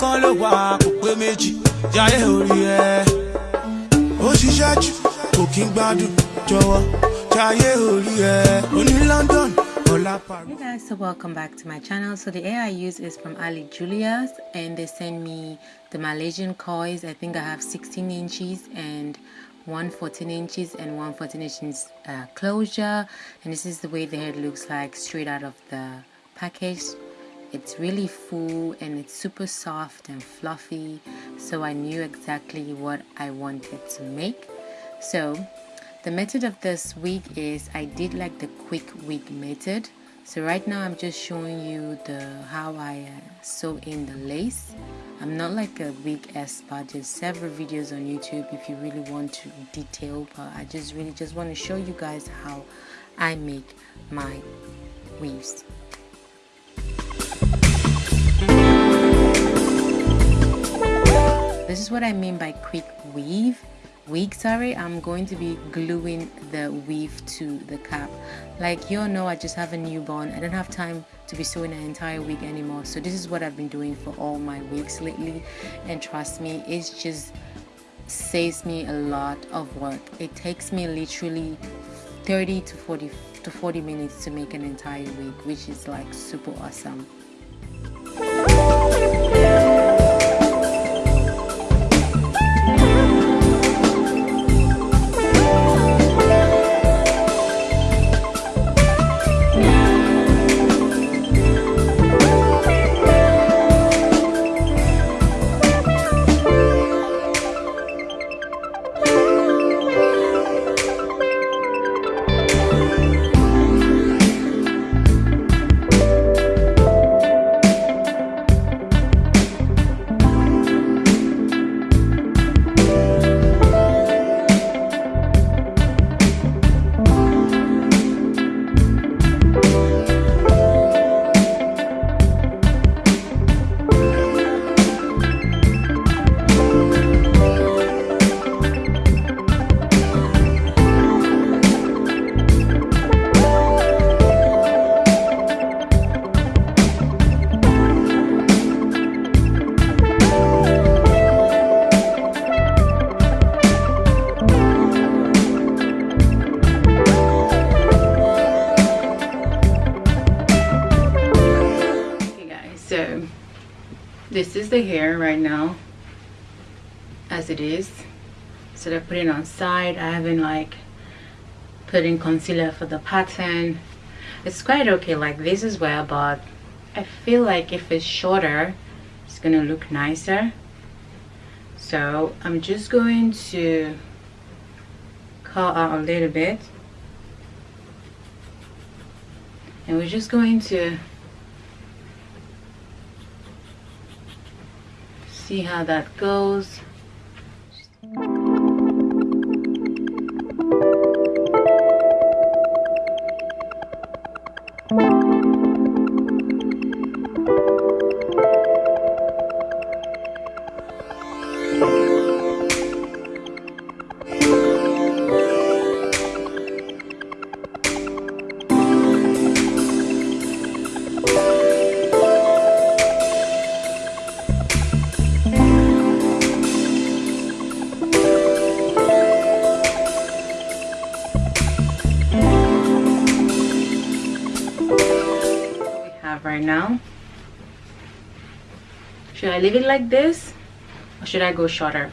kan ló wà kò pé méjì jáyé orí ẹ ó London. Hey guys, so welcome back to my channel. So the hair I use is from Ali Julia's and they send me the Malaysian coils. I think I have 16 inches and one 14 inches and one 14 inches uh, closure and this is the way the hair looks like straight out of the package it's really full and it's super soft and fluffy so I knew exactly what I wanted to make. So the method of this wig is I did like the quick wig method. So right now I'm just showing you the how I uh, sew in the lace. I'm not like a wig expert there's several videos on YouTube if you really want to detail but I just really just want to show you guys how I make my weaves this is what I mean by quick weave. Wig sorry I'm going to be gluing the weave to the cap. Like you all know I just have a newborn. I don't have time to be sewing an entire wig anymore. So this is what I've been doing for all my wigs lately. And trust me it's just saves me a lot of work. It takes me literally 30 to 40 to 40 minutes to make an entire wig which is like super awesome so this is the hair right now as it is. So they're putting on side. I haven't like put in concealer for the pattern. It's quite okay. Like this as well but i feel like if it's shorter it's gonna look nicer. So i'm just going to cut out a little bit. And we're just going to see how that goes right now. Should i leave it like this or should i go shorter?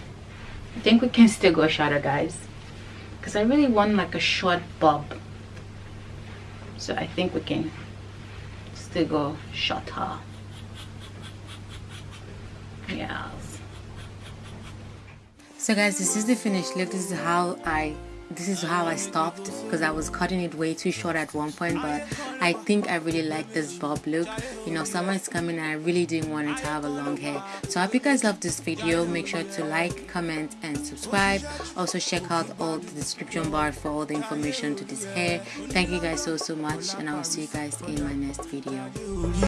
I think we can still go shorter guys. Because i really want like a short bob. So i think we can still go shorter. Yes. So guys this is the finished look. This is how i this is how I stopped because I was cutting it way too short at one point but I think I really like this bob look. You know summer is coming and I really didn't want it to have a long hair. So I hope you guys love this video. Make sure to like comment and subscribe. Also check out all the description bar for all the information to this hair. Thank you guys so so much and I will see you guys in my next video